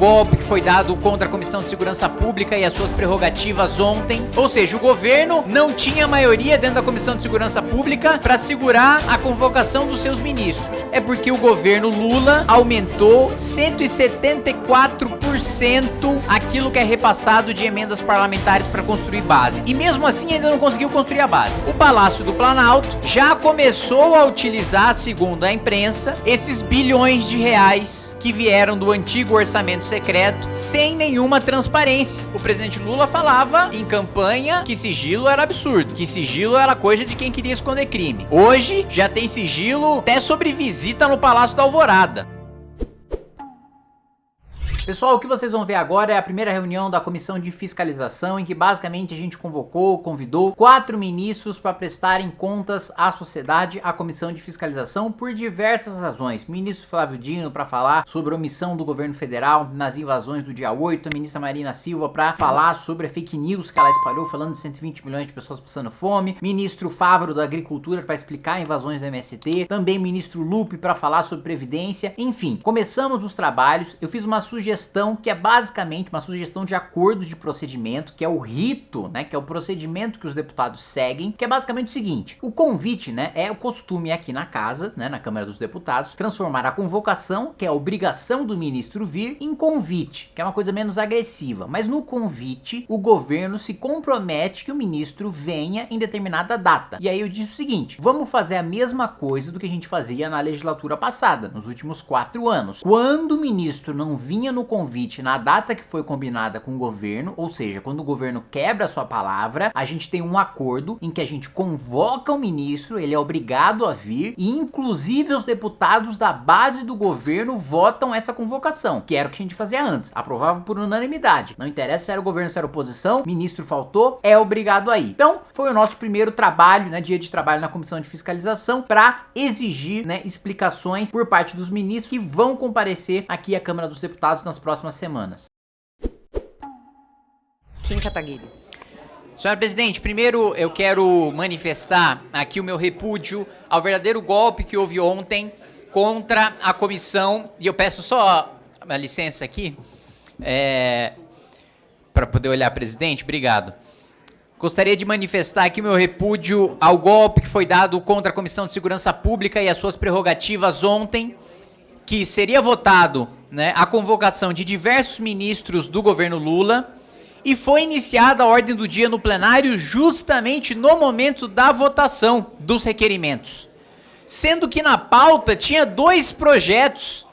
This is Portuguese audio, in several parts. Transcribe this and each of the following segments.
golpe que foi dado contra a Comissão de Segurança Pública e as suas prerrogativas ontem. Ou seja, o governo não tinha maioria dentro da Comissão de Segurança Pública para segurar a convocação dos seus ministros. É porque o governo Lula aumentou 174% aquilo que é repassado de emendas parlamentares para construir base. E mesmo assim ainda não conseguiu construir a base. O Palácio do Planalto já começou a utilizar, segundo a imprensa, esses bilhões de reais que vieram do antigo orçamento secreto sem nenhuma transparência. O presidente Lula falava em campanha que sigilo era absurdo, que sigilo era coisa de quem queria esconder crime. Hoje já tem sigilo até sobre visita no Palácio da Alvorada. Pessoal, o que vocês vão ver agora é a primeira reunião da Comissão de Fiscalização, em que basicamente a gente convocou, convidou quatro ministros para prestarem contas à sociedade, à Comissão de Fiscalização, por diversas razões. Ministro Flávio Dino para falar sobre a omissão do governo federal nas invasões do dia 8, a ministra Marina Silva para falar sobre a fake news que ela espalhou, falando de 120 milhões de pessoas passando fome, ministro Fávaro da Agricultura para explicar invasões do MST, também ministro Lupe para falar sobre Previdência, enfim, começamos os trabalhos, eu fiz uma sugestão sugestão que é basicamente uma sugestão de acordo de procedimento, que é o rito, né, que é o procedimento que os deputados seguem, que é basicamente o seguinte, o convite, né, é o costume aqui na casa, né, na Câmara dos Deputados, transformar a convocação, que é a obrigação do ministro vir, em convite, que é uma coisa menos agressiva, mas no convite o governo se compromete que o ministro venha em determinada data. E aí eu disse o seguinte, vamos fazer a mesma coisa do que a gente fazia na legislatura passada, nos últimos quatro anos. Quando o ministro não vinha no convite na data que foi combinada com o governo, ou seja, quando o governo quebra a sua palavra, a gente tem um acordo em que a gente convoca o ministro, ele é obrigado a vir e inclusive os deputados da base do governo votam essa convocação, que era o que a gente fazia antes, aprovava por unanimidade. Não interessa se era o governo, se era oposição, ministro faltou, é obrigado aí. Então, foi o nosso primeiro trabalho, né, dia de trabalho na comissão de fiscalização para exigir, né, explicações por parte dos ministros que vão comparecer aqui à Câmara dos Deputados nas próximas semanas. Kim Kataguiri. Senhora Presidente, primeiro eu quero manifestar aqui o meu repúdio ao verdadeiro golpe que houve ontem contra a comissão, e eu peço só uma licença aqui, é, para poder olhar, presidente, obrigado. Gostaria de manifestar aqui o meu repúdio ao golpe que foi dado contra a Comissão de Segurança Pública e as suas prerrogativas ontem, que seria votado né, a convocação de diversos ministros do governo Lula e foi iniciada a ordem do dia no plenário justamente no momento da votação dos requerimentos. Sendo que na pauta tinha dois projetos,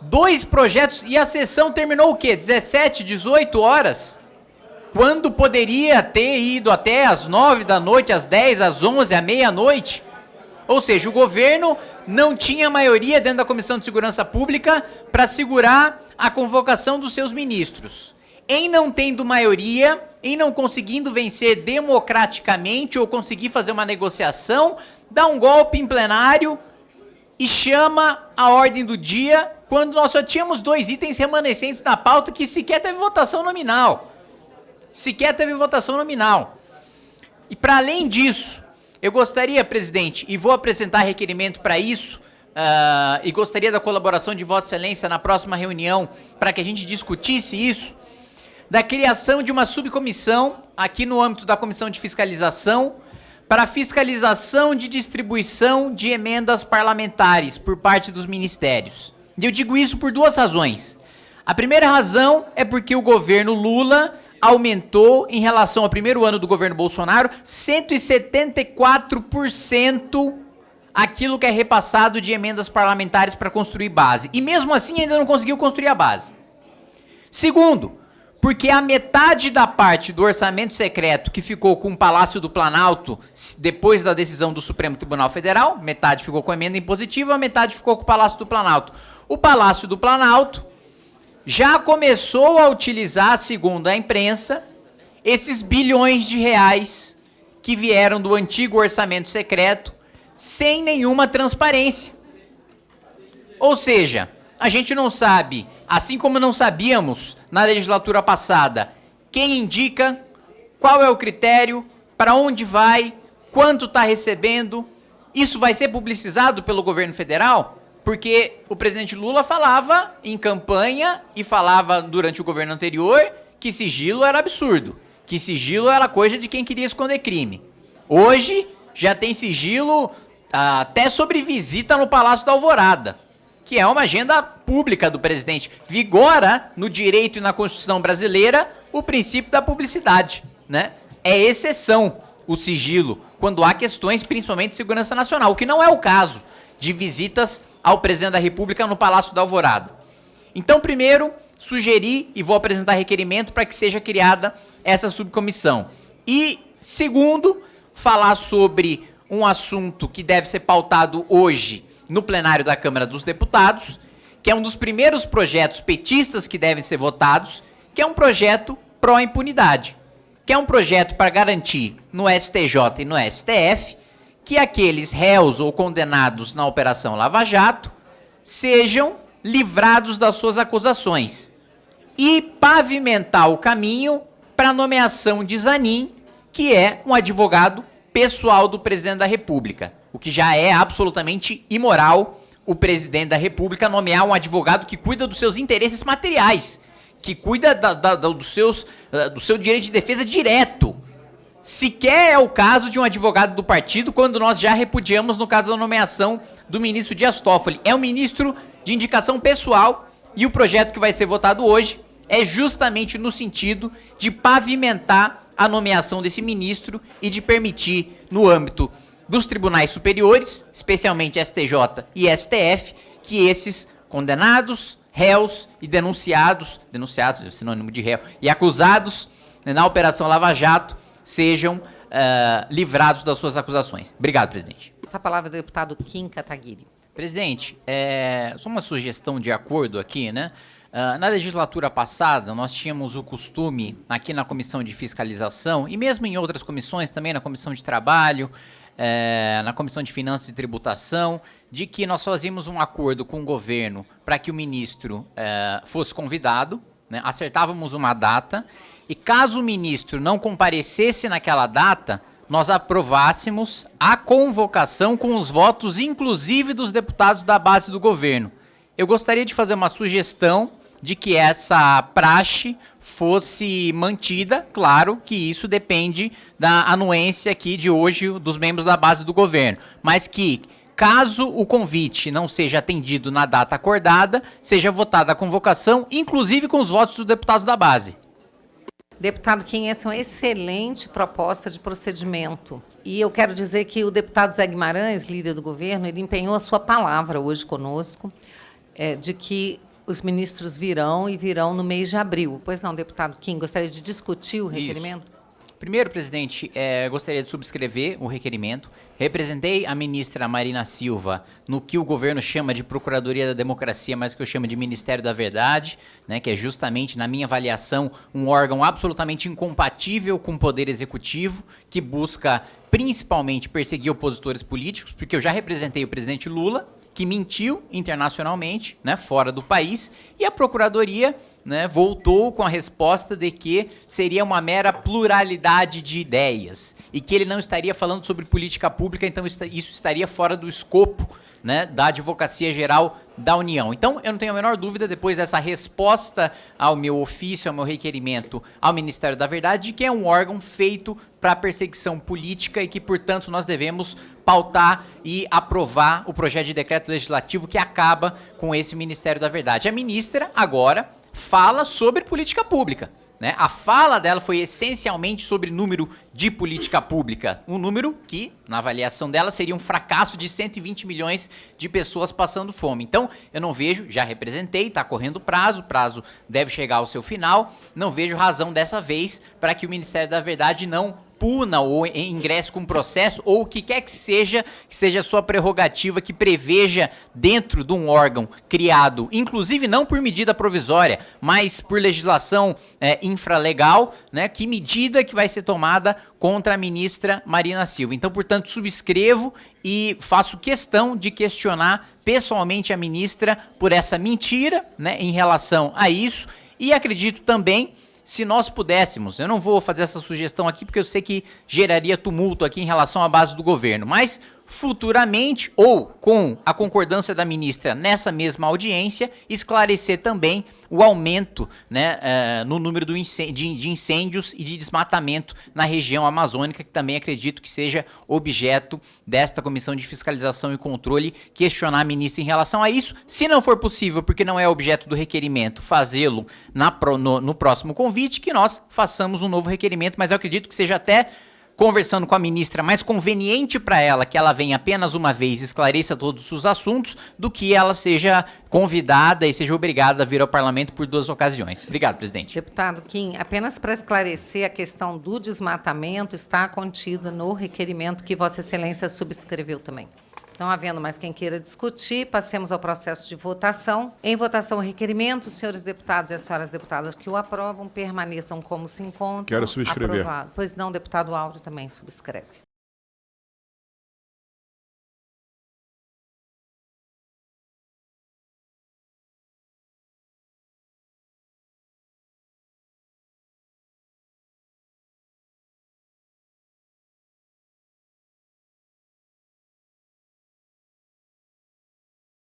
dois projetos, e a sessão terminou o quê? 17, 18 horas? Quando poderia ter ido até às 9 da noite, às 10, às 11, à meia-noite? Ou seja, o governo não tinha maioria dentro da Comissão de Segurança Pública para segurar a convocação dos seus ministros. Em não tendo maioria, em não conseguindo vencer democraticamente ou conseguir fazer uma negociação, dá um golpe em plenário e chama a ordem do dia quando nós só tínhamos dois itens remanescentes na pauta que sequer teve votação nominal. Sequer teve votação nominal. E para além disso, eu gostaria, presidente, e vou apresentar requerimento para isso, uh, e gostaria da colaboração de Vossa Excelência na próxima reunião para que a gente discutisse isso, da criação de uma subcomissão aqui no âmbito da Comissão de Fiscalização para fiscalização de distribuição de emendas parlamentares por parte dos ministérios. E eu digo isso por duas razões. A primeira razão é porque o governo Lula aumentou em relação ao primeiro ano do governo Bolsonaro 174% aquilo que é repassado de emendas parlamentares para construir base. E mesmo assim ainda não conseguiu construir a base. Segundo, porque a metade da parte do orçamento secreto que ficou com o Palácio do Planalto depois da decisão do Supremo Tribunal Federal, metade ficou com emenda impositiva, metade ficou com o Palácio do Planalto. O Palácio do Planalto já começou a utilizar, segundo a imprensa, esses bilhões de reais que vieram do antigo orçamento secreto sem nenhuma transparência. Ou seja, a gente não sabe, assim como não sabíamos na legislatura passada, quem indica, qual é o critério, para onde vai, quanto está recebendo. Isso vai ser publicizado pelo governo federal? Porque o presidente Lula falava em campanha e falava durante o governo anterior que sigilo era absurdo, que sigilo era coisa de quem queria esconder crime. Hoje já tem sigilo ah, até sobre visita no Palácio da Alvorada, que é uma agenda pública do presidente. Vigora no direito e na Constituição brasileira o princípio da publicidade, né? É exceção o sigilo quando há questões principalmente de segurança nacional, o que não é o caso de visitas ao presidente da República no Palácio da Alvorada. Então, primeiro, sugeri e vou apresentar requerimento para que seja criada essa subcomissão. E, segundo, falar sobre um assunto que deve ser pautado hoje no plenário da Câmara dos Deputados, que é um dos primeiros projetos petistas que devem ser votados, que é um projeto pró-impunidade, que é um projeto para garantir no STJ e no STF que aqueles réus ou condenados na Operação Lava Jato sejam livrados das suas acusações e pavimentar o caminho para a nomeação de Zanin, que é um advogado pessoal do presidente da República, o que já é absolutamente imoral o presidente da República nomear um advogado que cuida dos seus interesses materiais, que cuida da, da, da, dos seus, uh, do seu direito de defesa direto. Sequer é o caso de um advogado do partido, quando nós já repudiamos no caso da nomeação do ministro Dias Toffoli. É um ministro de indicação pessoal e o projeto que vai ser votado hoje é justamente no sentido de pavimentar a nomeação desse ministro e de permitir, no âmbito dos tribunais superiores, especialmente STJ e STF, que esses condenados, réus e denunciados, denunciados, é sinônimo de réu, e acusados né, na Operação Lava Jato sejam uh, livrados das suas acusações. Obrigado, presidente. Essa palavra do deputado Kim Kataguiri. Presidente, é, só uma sugestão de acordo aqui, né? Uh, na legislatura passada, nós tínhamos o costume, aqui na Comissão de Fiscalização, e mesmo em outras comissões, também na Comissão de Trabalho, é, na Comissão de Finanças e Tributação, de que nós fazíamos um acordo com o governo para que o ministro é, fosse convidado, né, acertávamos uma data, e caso o ministro não comparecesse naquela data, nós aprovássemos a convocação com os votos, inclusive dos deputados da base do governo. Eu gostaria de fazer uma sugestão de que essa praxe fosse mantida, claro que isso depende da anuência aqui de hoje dos membros da base do governo, mas que caso o convite não seja atendido na data acordada, seja votada a convocação, inclusive com os votos dos deputados da base. Deputado Kim, essa é uma excelente proposta de procedimento. E eu quero dizer que o deputado Zé Guimarães, líder do governo, ele empenhou a sua palavra hoje conosco, é, de que os ministros virão e virão no mês de abril. Pois não, deputado Kim, gostaria de discutir o requerimento? Isso. Primeiro, presidente, é, gostaria de subscrever o requerimento. Representei a ministra Marina Silva no que o governo chama de Procuradoria da Democracia, mas que eu chamo de Ministério da Verdade, né, que é justamente, na minha avaliação, um órgão absolutamente incompatível com o Poder Executivo, que busca principalmente perseguir opositores políticos, porque eu já representei o presidente Lula, que mentiu internacionalmente, né, fora do país, e a Procuradoria né, voltou com a resposta de que seria uma mera pluralidade de ideias e que ele não estaria falando sobre política pública, então isso estaria fora do escopo né, da Advocacia Geral da União. Então, eu não tenho a menor dúvida, depois dessa resposta ao meu ofício, ao meu requerimento ao Ministério da Verdade, de que é um órgão feito para perseguição política e que, portanto, nós devemos pautar e aprovar o projeto de decreto legislativo que acaba com esse Ministério da Verdade. A ministra, agora, fala sobre política pública. Né? A fala dela foi essencialmente sobre número de política pública. Um número que, na avaliação dela, seria um fracasso de 120 milhões de pessoas passando fome. Então, eu não vejo, já representei, está correndo prazo, o prazo deve chegar ao seu final, não vejo razão dessa vez para que o Ministério da Verdade não puna ou ingresse com processo, ou o que quer que seja, que seja sua prerrogativa, que preveja dentro de um órgão criado, inclusive não por medida provisória, mas por legislação é, infralegal, né, que medida que vai ser tomada contra a ministra Marina Silva. Então, portanto, subscrevo e faço questão de questionar pessoalmente a ministra por essa mentira né, em relação a isso, e acredito também se nós pudéssemos, eu não vou fazer essa sugestão aqui porque eu sei que geraria tumulto aqui em relação à base do governo, mas futuramente ou com a concordância da ministra nessa mesma audiência, esclarecer também o aumento né, uh, no número de, incêndios e de desmatamento na região amazônica, que também acredito que seja objeto desta Comissão de Fiscalização e Controle questionar a ministra em relação a isso. Se não for possível, porque não é objeto do requerimento, fazê-lo no, no próximo convite, que nós façamos um novo requerimento, mas eu acredito que seja até conversando com a ministra, mais conveniente para ela que ela venha apenas uma vez e esclareça todos os assuntos, do que ela seja convidada e seja obrigada a vir ao parlamento por duas ocasiões. Obrigado, presidente. Deputado Kim, apenas para esclarecer a questão do desmatamento, está contida no requerimento que Vossa Excelência subscreveu também. Não havendo mais quem queira discutir, passemos ao processo de votação. Em votação, o requerimento, os senhores deputados e as senhoras deputadas que o aprovam permaneçam como se encontram. Quero subscrever. Aprovado. Pois não, deputado Áureo também subscreve.